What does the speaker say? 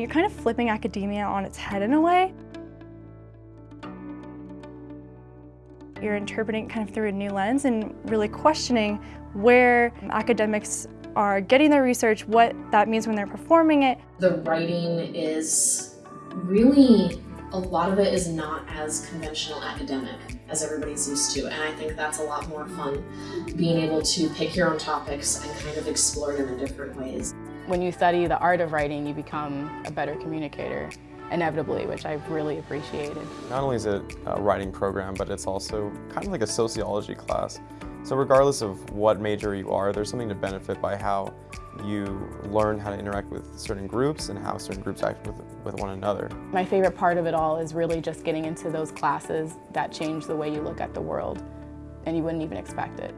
You're kind of flipping academia on its head in a way. You're interpreting kind of through a new lens and really questioning where academics are getting their research, what that means when they're performing it. The writing is really, a lot of it is not as conventional academic as everybody's used to. And I think that's a lot more fun, being able to pick your own topics and kind of explore them in different ways. When you study the art of writing, you become a better communicator inevitably, which I've really appreciated. Not only is it a writing program, but it's also kind of like a sociology class. So regardless of what major you are, there's something to benefit by how you learn how to interact with certain groups and how certain groups act with, with one another. My favorite part of it all is really just getting into those classes that change the way you look at the world and you wouldn't even expect it.